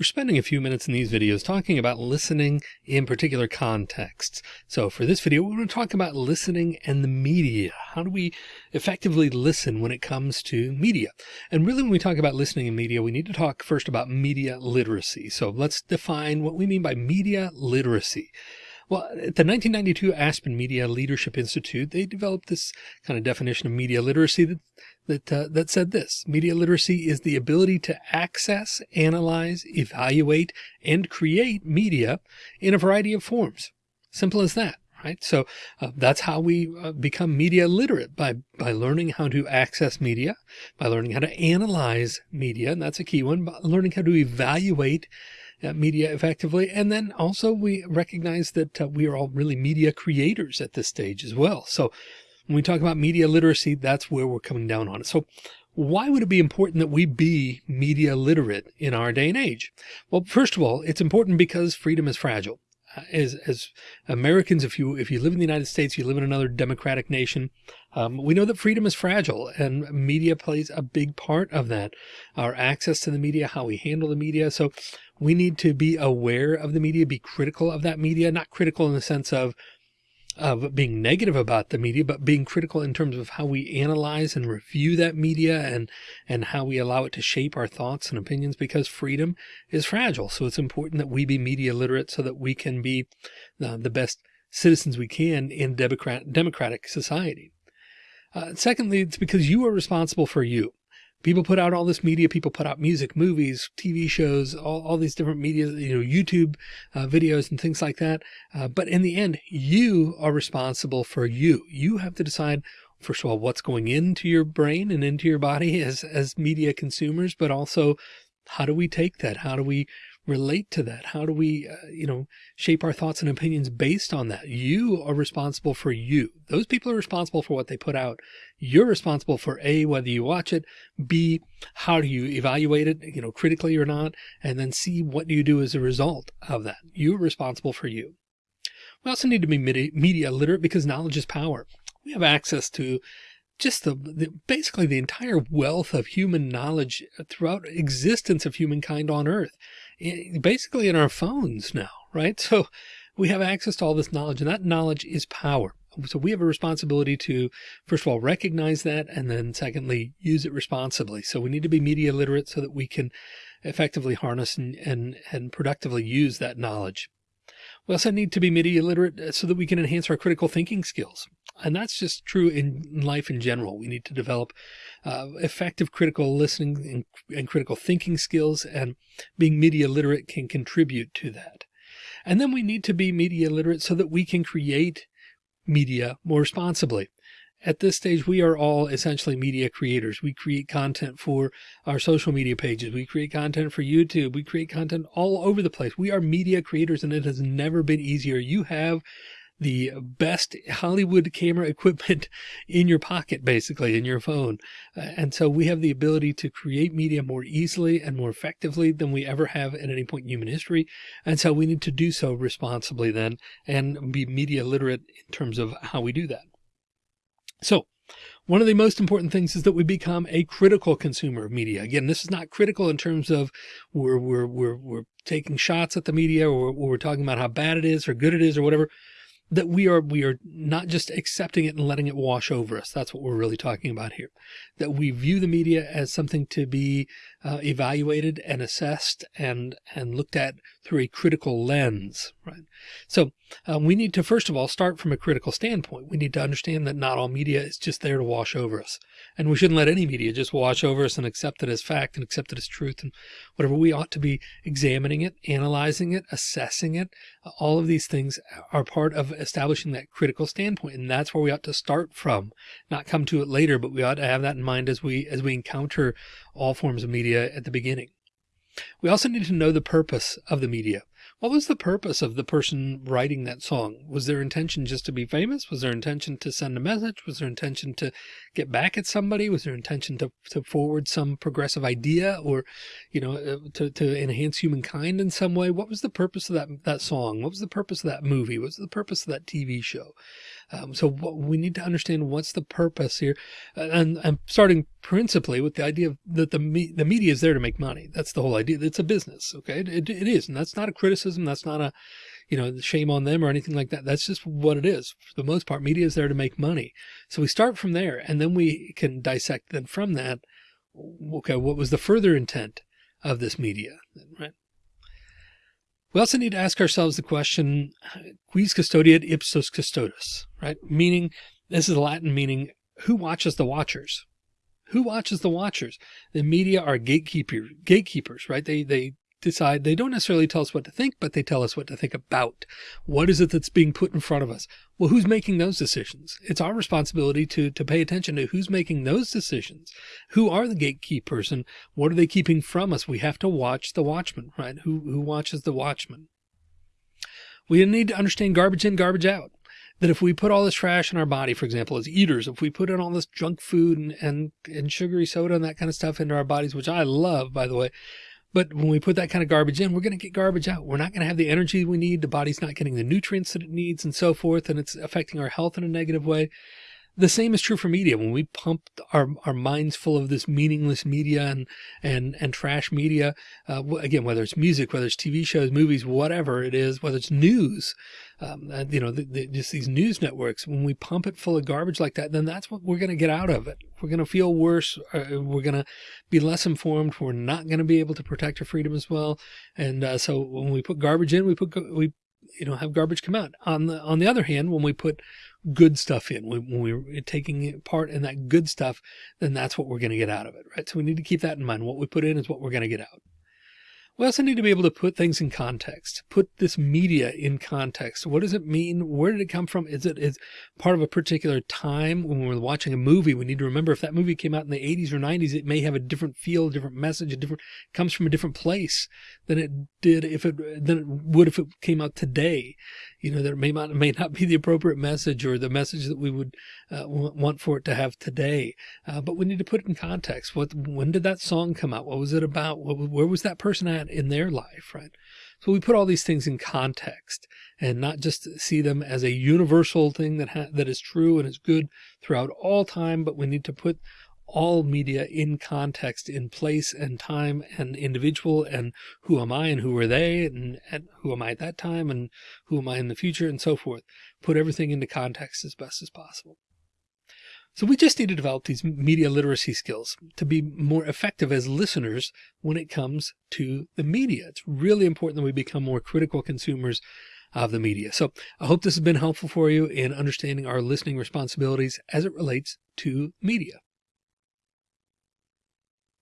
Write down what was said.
We're spending a few minutes in these videos talking about listening in particular contexts. So for this video, we're going to talk about listening and the media. How do we effectively listen when it comes to media? And really, when we talk about listening and media, we need to talk first about media literacy. So let's define what we mean by media literacy. Well, at the 1992 Aspen Media Leadership Institute, they developed this kind of definition of media literacy that that, uh, that said this media literacy is the ability to access, analyze, evaluate, and create media in a variety of forms. Simple as that. Right. So uh, that's how we uh, become media literate by, by learning how to access media, by learning how to analyze media. And that's a key one, learning how to evaluate uh, media effectively. And then also we recognize that uh, we are all really media creators at this stage as well. So when we talk about media literacy, that's where we're coming down on it. So why would it be important that we be media literate in our day and age? Well, first of all, it's important because freedom is fragile. Uh, as, as Americans, if you if you live in the United States, you live in another democratic nation, um, we know that freedom is fragile and media plays a big part of that. Our access to the media, how we handle the media. So we need to be aware of the media, be critical of that media, not critical in the sense of of being negative about the media, but being critical in terms of how we analyze and review that media and, and how we allow it to shape our thoughts and opinions because freedom is fragile. So it's important that we be media literate so that we can be uh, the best citizens we can in democrat, democratic society. Uh, secondly, it's because you are responsible for you people put out all this media. People put out music, movies, TV shows, all, all these different media, you know, YouTube uh, videos and things like that. Uh, but in the end, you are responsible for you. You have to decide, first of all, what's going into your brain and into your body as, as media consumers, but also how do we take that? How do we relate to that? How do we, uh, you know, shape our thoughts and opinions based on that? You are responsible for you. Those people are responsible for what they put out. You're responsible for A, whether you watch it, B, how do you evaluate it, you know, critically or not, and then C, what do you do as a result of that? You're responsible for you. We also need to be media literate because knowledge is power. We have access to just the, the, basically the entire wealth of human knowledge throughout existence of humankind on earth basically in our phones now, right? So we have access to all this knowledge and that knowledge is power. So we have a responsibility to, first of all, recognize that. And then secondly, use it responsibly. So we need to be media literate so that we can effectively harness and, and, and productively use that knowledge. We also need to be media literate so that we can enhance our critical thinking skills. And that's just true in life in general. We need to develop uh, effective critical listening and, and critical thinking skills and being media literate can contribute to that. And then we need to be media literate so that we can create media more responsibly. At this stage, we are all essentially media creators. We create content for our social media pages. We create content for YouTube. We create content all over the place. We are media creators and it has never been easier. You have the best Hollywood camera equipment in your pocket, basically in your phone. Uh, and so we have the ability to create media more easily and more effectively than we ever have at any point in human history. And so we need to do so responsibly then and be media literate in terms of how we do that. So one of the most important things is that we become a critical consumer of media. Again, this is not critical in terms of we're, we're, we're, we're taking shots at the media or, or we're talking about how bad it is or good it is or whatever that we are we are not just accepting it and letting it wash over us. That's what we're really talking about here. That we view the media as something to be uh, evaluated and assessed and and looked at through a critical lens, right? So um, we need to first of all start from a critical standpoint. We need to understand that not all media is just there to wash over us, and we shouldn't let any media just wash over us and accept it as fact and accept it as truth and whatever. We ought to be examining it, analyzing it, assessing it. All of these things are part of establishing that critical standpoint, and that's where we ought to start from. Not come to it later, but we ought to have that in mind as we as we encounter all forms of media at the beginning. We also need to know the purpose of the media. What was the purpose of the person writing that song? Was their intention just to be famous? Was their intention to send a message? Was their intention to get back at somebody? Was their intention to, to forward some progressive idea or, you know, uh, to, to enhance humankind in some way? What was the purpose of that, that song? What was the purpose of that movie? What was the purpose of that TV show? Um, so what, we need to understand what's the purpose here. And I'm starting principally with the idea that the, me, the media is there to make money. That's the whole idea. It's a business. Okay. It, it is. And that's not a criticism. That's not a, you know, shame on them or anything like that. That's just what it is. For the most part, media is there to make money. So we start from there and then we can dissect then from that. Okay. What was the further intent of this media? Right. We also need to ask ourselves the question, quis custodiet ipsos custodes, right? Meaning, this is Latin meaning, who watches the watchers? Who watches the watchers? The media are gatekeeper, gatekeepers, right? They, they decide they don't necessarily tell us what to think, but they tell us what to think about. What is it that's being put in front of us? Well, who's making those decisions? It's our responsibility to, to pay attention to who's making those decisions. Who are the gatekeepers and what are they keeping from us? We have to watch the watchman, right? Who, who watches the watchman? We need to understand garbage in, garbage out that if we put all this trash in our body, for example, as eaters, if we put in all this junk food and, and, and sugary soda and that kind of stuff into our bodies, which I love, by the way, but when we put that kind of garbage in, we're going to get garbage out. We're not going to have the energy we need. The body's not getting the nutrients that it needs and so forth. And it's affecting our health in a negative way. The same is true for media. When we pump our, our minds full of this meaningless media and, and, and trash media, uh, again, whether it's music, whether it's TV shows, movies, whatever it is, whether it's news, um, you know, the, the, just these news networks, when we pump it full of garbage like that, then that's what we're going to get out of it. We're going to feel worse. Uh, we're going to be less informed. We're not going to be able to protect our freedom as well. And uh, so when we put garbage in, we put, we, you know, have garbage come out. On the, on the other hand, when we put good stuff in, when we're taking part in that good stuff, then that's what we're going to get out of it, right? So we need to keep that in mind. What we put in is what we're going to get out. We also need to be able to put things in context, put this media in context. What does it mean? Where did it come from? Is it is part of a particular time when we're watching a movie? We need to remember if that movie came out in the 80s or 90s, it may have a different feel, a different message, a different comes from a different place than it did if it than it would if it came out today. You know, there may not may not be the appropriate message or the message that we would uh, want for it to have today. Uh, but we need to put it in context. What when did that song come out? What was it about? What, where was that person at? In their life, right? So we put all these things in context and not just see them as a universal thing that that is true and is good throughout all time, but we need to put all media in context, in place and time and individual and who am I and who are they and, and who am I at that time and who am I in the future and so forth. Put everything into context as best as possible. So we just need to develop these media literacy skills to be more effective as listeners when it comes to the media. It's really important that we become more critical consumers of the media. So I hope this has been helpful for you in understanding our listening responsibilities as it relates to media.